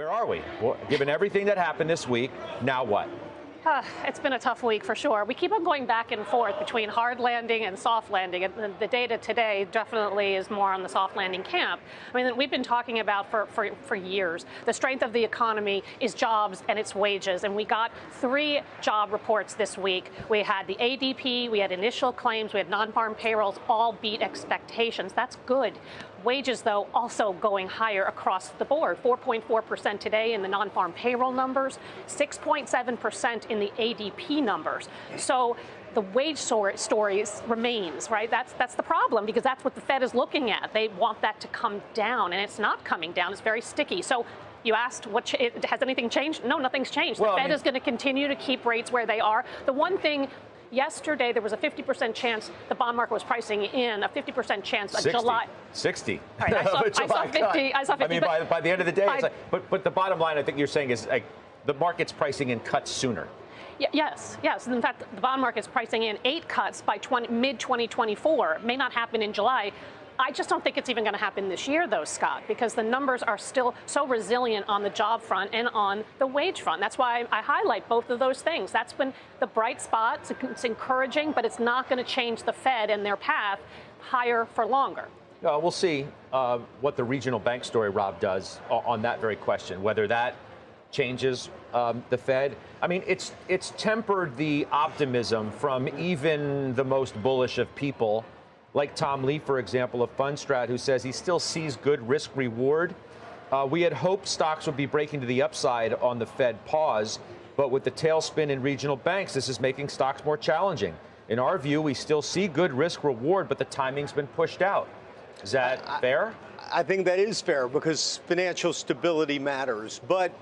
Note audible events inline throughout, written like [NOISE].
Where are we? Well, given everything that happened this week, now what? Uh, it's been a tough week for sure. We keep on going back and forth between hard landing and soft landing. And the, data today definitely is more on the soft landing camp. I mean, we've been talking about for, for, for years. The strength of the economy is jobs and its wages. And we got three job reports this week. We had the ADP, we had initial claims, we had non farm payrolls, all beat expectations. That's good. Wages, though, also going higher across the board. 4.4% today in the non farm payroll numbers, 6.7% in the ADP numbers. So the wage story remains, right? That's, that's the problem because that's what the Fed is looking at. They want that to come down, and it's not coming down. It's very sticky. So you asked, what has anything changed? No, nothing's changed. Well, the Fed I mean, is going to continue to keep rates where they are. The one thing Yesterday, there was a 50% chance the bond market was pricing in a 50% chance of July. 60. Right, I, saw, [LAUGHS] I, saw 50, I saw 50. I mean, by, by, the end of the day, by, like, but, but the bottom line, I think you're saying is like the market's pricing in cuts sooner. Yes, yes. In fact, the bond market is pricing in eight cuts by mid 2024. May not happen in July. I just don't think it's even going to happen this year, though, Scott, because the numbers are still so resilient on the job front and on the wage front. That's why I highlight both of those things. That's been the bright spot. It's encouraging, but it's not going to change the Fed and their path higher for longer. We'll see uh, what the regional bank story, Rob, does on that very question, whether that changes um, the Fed. I mean, it's it's tempered the optimism from even the most bullish of people like Tom Lee, for example, of Fundstrat, who says he still sees good risk reward. Uh, we had hoped stocks would be breaking to the upside on the Fed pause, but with the tailspin in regional banks, this is making stocks more challenging. In our view, we still see good risk reward, but the timing's been pushed out. Is that I, fair? I think that is fair because financial stability matters. But,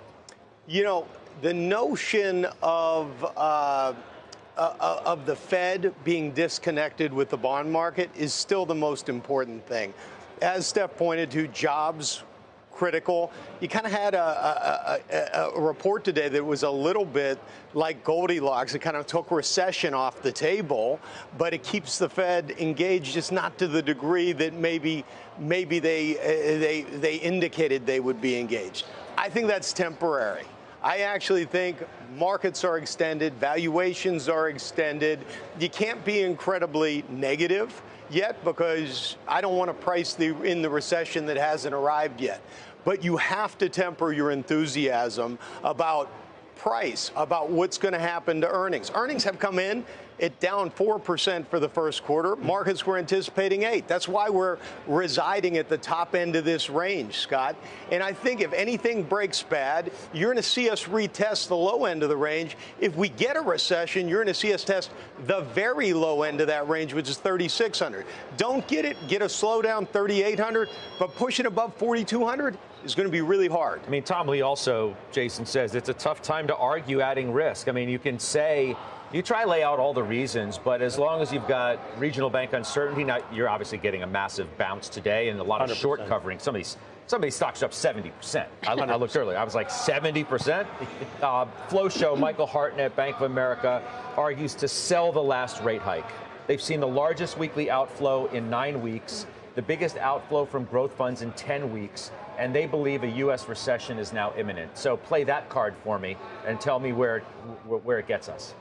you know, the notion of uh, uh, of the Fed being disconnected with the bond market is still the most important thing. As Steph pointed to, jobs critical. You kind of had a, a, a, report today that was a little bit like Goldilocks. It kind of took recession off the table, but it keeps the Fed engaged, just not to the degree that maybe maybe they uh, they they indicated they would be engaged. I think that's temporary. I actually think markets are extended, valuations are extended. You can't be incredibly negative yet because I don't want to price the, in the recession that hasn't arrived yet. But you have to temper your enthusiasm about price, about what's going to happen to earnings. Earnings have come in it down 4% for the first quarter. Markets were anticipating 8. That's why we're residing at the top end of this range, Scott. And I think if anything breaks bad, you're going to see us retest the low end of the range. If we get a recession, you're going to see us test the very low end of that range, which is 3,600. Don't get it, get a slowdown 3,800, but pushing above 4,200 is going to be really hard. I mean, Tom Lee also, Jason says, it's a tough time to argue adding risk. I mean, you can say you try lay out all the reasons, but as long as you've got regional bank uncertainty, now you're obviously getting a massive bounce today and a lot of 100%. short covering. Some of these some of these stocks are up 70%. I, I looked earlier. I was like 70%. Uh, Flow Show, Michael Hartnett, Bank of America, argues to sell the last rate hike. They've seen the largest weekly outflow in nine weeks, the biggest outflow from growth funds in 10 weeks, and they believe a U.S. recession is now imminent. So play that card for me and tell me where, where it gets us.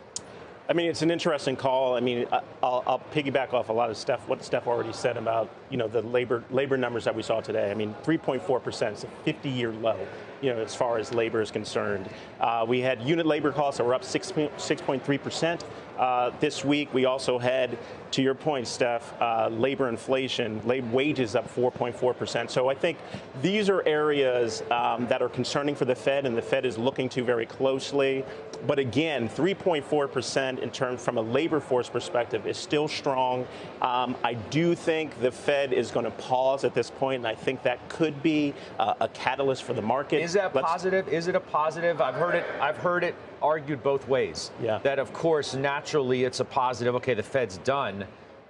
I mean, it's an interesting call. I mean, I'll, I'll, piggyback off a lot of Steph, what Steph already said about, you know, the labor labor numbers that we saw today. I mean, 3.4% is a 50-year low, you know, as far as labor is concerned. Uh, we had unit labor costs that were up 6.3%. Uh, this week, we also had, to your point, Steph, uh, labor inflation, lab wages up 4.4%. So I think these are areas um, that are concerning for the Fed, and the Fed is looking to very closely. But again, 3.4% in terms from a labor force perspective is still strong. Um, I do think the Fed is going to pause at this point, and I think that could be uh, a catalyst for the market. Is that Let's, positive? Is it a positive? I've heard it. I've heard it argued both ways. Yeah. That of course naturally it's a positive. Okay, the Fed's done,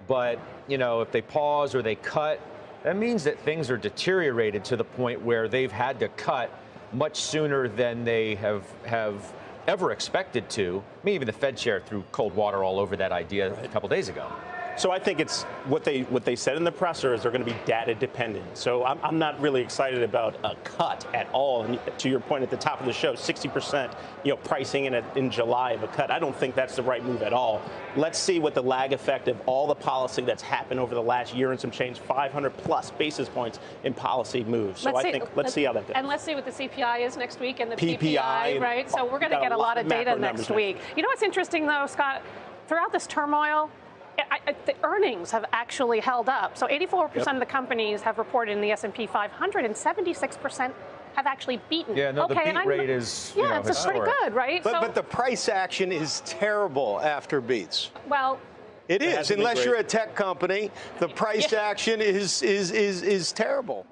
but you know if they pause or they cut, that means that things are deteriorated to the point where they've had to cut much sooner than they have have ever expected to. I mean, even the Fed chair threw cold water all over that idea right. a couple days ago. So I think it's what they what they said in the presser is they're going to be data dependent. So I'm, I'm not really excited about a cut at all. And to your point at the top of the show, 60% you know pricing in a, in July of a cut. I don't think that's the right move at all. Let's see what the lag effect of all the policy that's happened over the last year and some change, 500 plus basis points in policy moves. So I think let's see how that goes. And let's see what the CPI is next week and the PPI, PPI, right? So we're going to get a lot lot of data next week. You know what's interesting though, Scott? Throughout this turmoil, I, I, the earnings have actually held up. So 84% Yep. of the companies have reported in the S&P 500, and 76% have actually beaten. Yeah, no, the okay, beat and rate is, you yeah, know, it's pretty good, right? But, so, but the price action is terrible after beats. well, It is, hasn't unless you're a tech company. The price Yeah. action is is is is terrible.